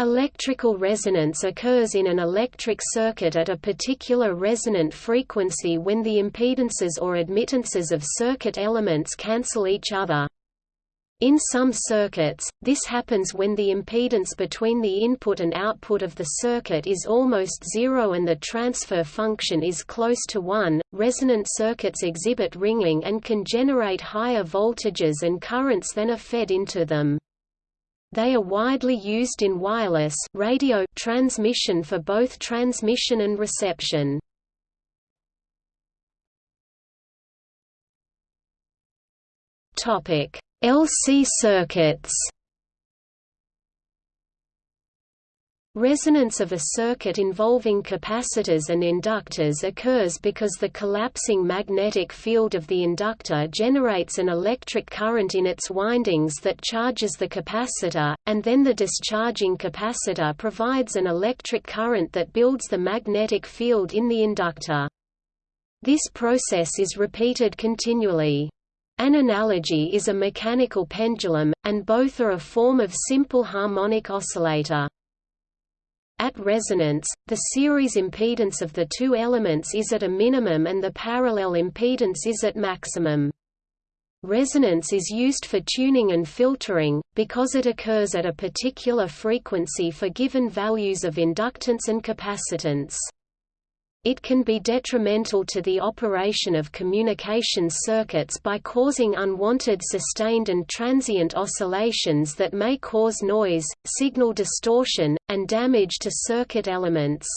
Electrical resonance occurs in an electric circuit at a particular resonant frequency when the impedances or admittances of circuit elements cancel each other. In some circuits, this happens when the impedance between the input and output of the circuit is almost zero and the transfer function is close to 1. Resonant circuits exhibit ringing and can generate higher voltages and currents than are fed into them. They are widely used in wireless radio transmission for both transmission and reception. Topic: LC circuits Resonance of a circuit involving capacitors and inductors occurs because the collapsing magnetic field of the inductor generates an electric current in its windings that charges the capacitor, and then the discharging capacitor provides an electric current that builds the magnetic field in the inductor. This process is repeated continually. An analogy is a mechanical pendulum, and both are a form of simple harmonic oscillator. At resonance, the series impedance of the two elements is at a minimum and the parallel impedance is at maximum. Resonance is used for tuning and filtering, because it occurs at a particular frequency for given values of inductance and capacitance. It can be detrimental to the operation of communication circuits by causing unwanted sustained and transient oscillations that may cause noise, signal distortion, and damage to circuit elements.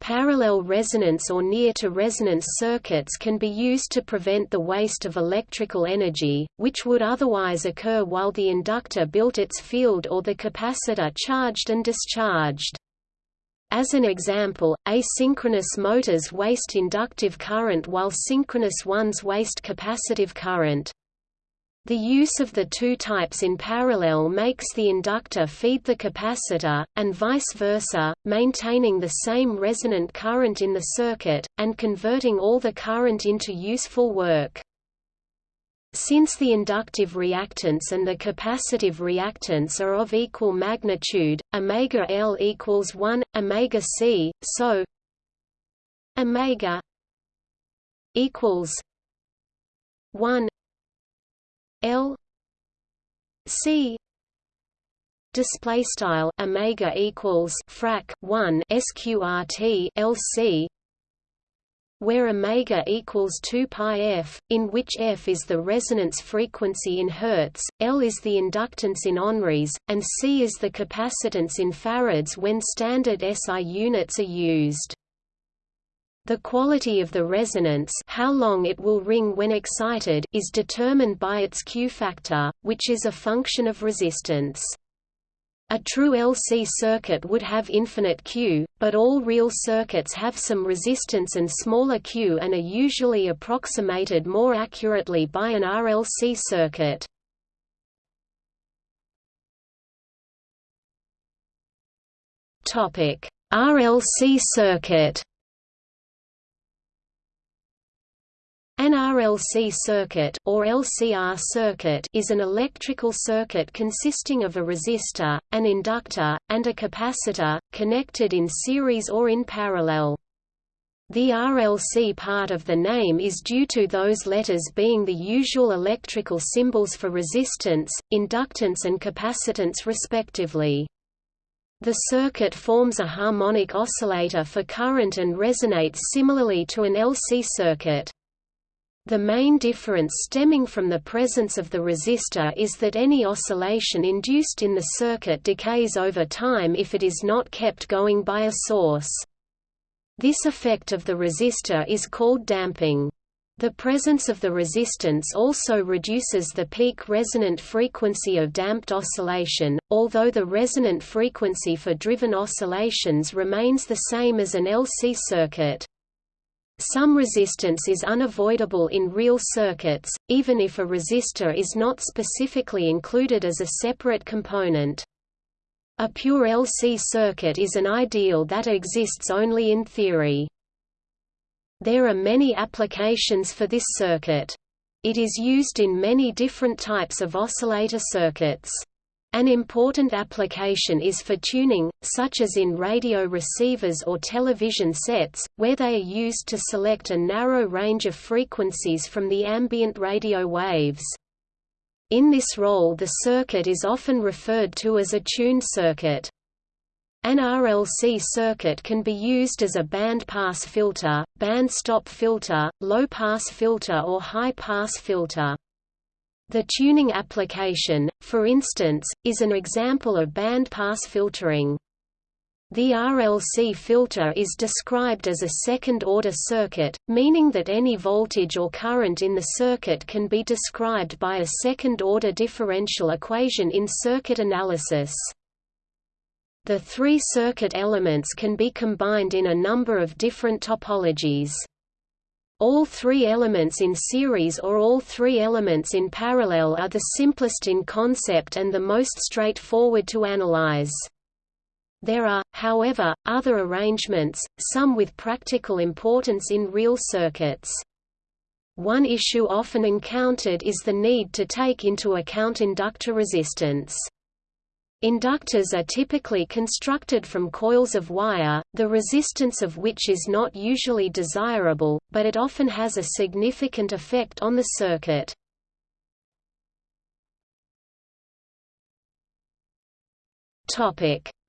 Parallel resonance or near-to-resonance circuits can be used to prevent the waste of electrical energy, which would otherwise occur while the inductor built its field or the capacitor charged and discharged. As an example, asynchronous motors waste inductive current while synchronous ones waste capacitive current. The use of the two types in parallel makes the inductor feed the capacitor, and vice versa, maintaining the same resonant current in the circuit, and converting all the current into useful work. Since the inductive reactance and the capacitive reactance are of equal magnitude, omega L equals 1 omega C, so omega equals 1 L C display style omega equals frac 1 sqrt LC where omega equals 2 pi f, in which f is the resonance frequency in hertz, L is the inductance in henries, and C is the capacitance in farads when standard SI units are used. The quality of the resonance how long it will ring when excited is determined by its Q factor, which is a function of resistance. A true LC circuit would have infinite Q, but all real circuits have some resistance and smaller Q and are usually approximated more accurately by an RLC circuit. RLC circuit An RLC circuit or LCR circuit is an electrical circuit consisting of a resistor, an inductor, and a capacitor, connected in series or in parallel. The RLC part of the name is due to those letters being the usual electrical symbols for resistance, inductance and capacitance respectively. The circuit forms a harmonic oscillator for current and resonates similarly to an LC circuit. The main difference stemming from the presence of the resistor is that any oscillation induced in the circuit decays over time if it is not kept going by a source. This effect of the resistor is called damping. The presence of the resistance also reduces the peak resonant frequency of damped oscillation, although the resonant frequency for driven oscillations remains the same as an LC circuit. Some resistance is unavoidable in real circuits, even if a resistor is not specifically included as a separate component. A pure LC circuit is an ideal that exists only in theory. There are many applications for this circuit. It is used in many different types of oscillator circuits. An important application is for tuning, such as in radio receivers or television sets, where they are used to select a narrow range of frequencies from the ambient radio waves. In this role the circuit is often referred to as a tuned circuit. An RLC circuit can be used as a band-pass filter, band-stop filter, low-pass filter or high-pass filter. The tuning application, for instance, is an example of band-pass filtering. The RLC filter is described as a second-order circuit, meaning that any voltage or current in the circuit can be described by a second-order differential equation in circuit analysis. The three circuit elements can be combined in a number of different topologies. All three elements in series or all three elements in parallel are the simplest in concept and the most straightforward to analyze. There are, however, other arrangements, some with practical importance in real circuits. One issue often encountered is the need to take into account inductor resistance. Inductors are typically constructed from coils of wire, the resistance of which is not usually desirable, but it often has a significant effect on the circuit.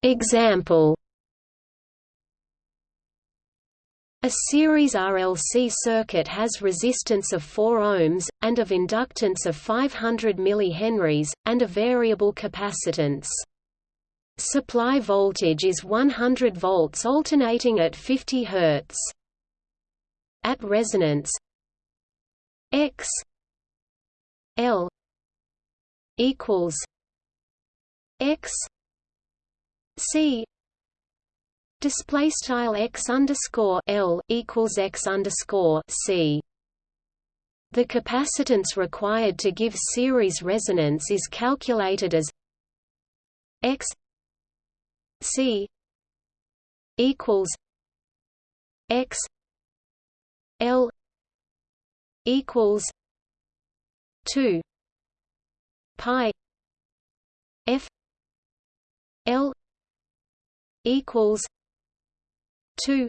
Example A series RLC circuit has resistance of 4 ohms, and of inductance of 500 mH, and a variable capacitance. Supply voltage is 100 volts alternating at 50 Hz. At resonance X L equals X C Display style x underscore L equals x underscore C. The capacitance required to give series resonance is calculated as x C equals x L equals two pi F L equals 2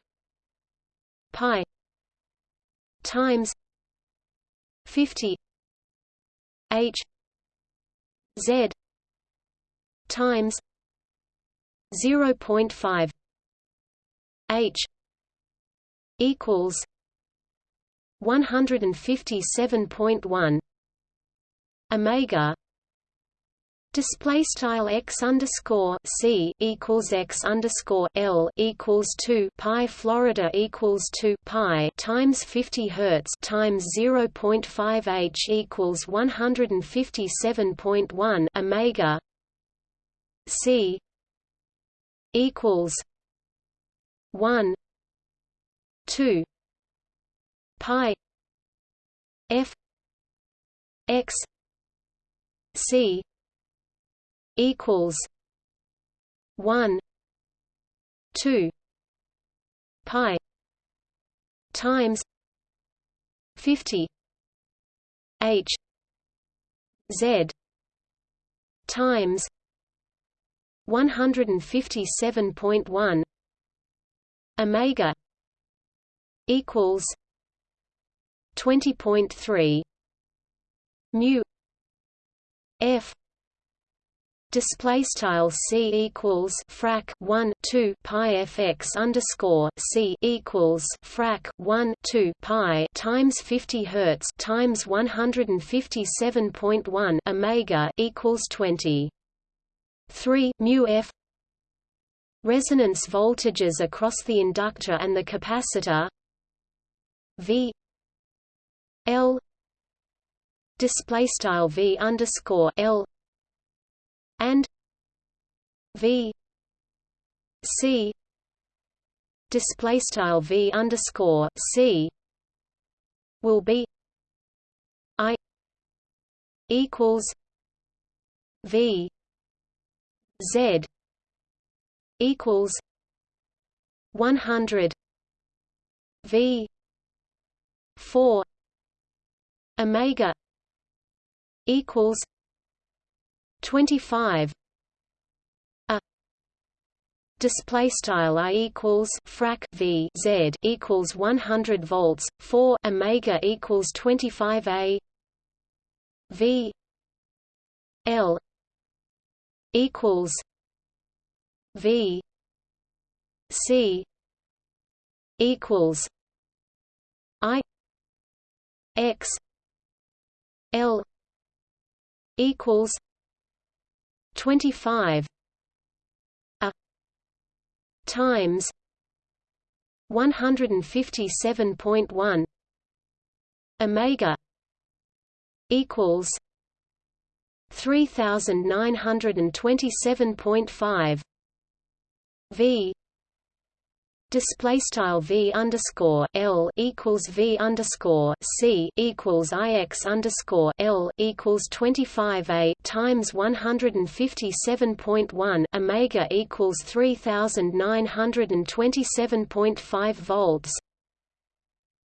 pi times 50 h z times 0.5 h equals 157.1 omega Display style x underscore c equals x underscore l equals two pi Florida equals two pi times fifty hertz times zero point five h equals one hundred and fifty seven point one omega c equals one two pi f x c equals one two pi times fifty H Z times one hundred and fifty seven point one Omega equals twenty point three mu F display style c equals frac 1 2 pi fx underscore c equals frac 1 2 pi times 50 hertz times 157.1 omega equals 20 3 mu f. Resonance voltages across the inductor and the capacitor. V. L. Display style v underscore l and V C display style V underscore C will be I equals V Z equals one hundred V four Omega equals 25 display style i equals frac v z equals 100 volts 4 omega equals 25 a. V l equals v c equals i x l equals 25 a. Times 157.1 omega equals 3927.5 v Display style v underscore l equals v underscore c equals ix underscore l equals twenty five a times one hundred and fifty seven point one omega equals three thousand nine hundred and twenty seven point five volts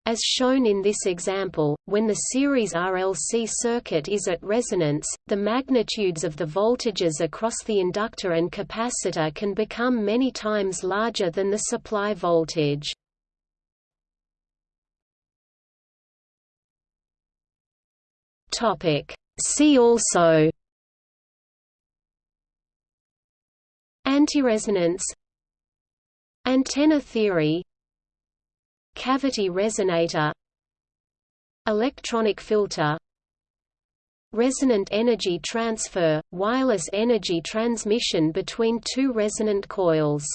as shown in this example, when the series RLC circuit is at resonance, the magnitudes of the voltages across the inductor and capacitor can become many times larger than the supply voltage. See also. Antiresonance. Antenna theory Cavity resonator Electronic filter Resonant energy transfer – wireless energy transmission between two resonant coils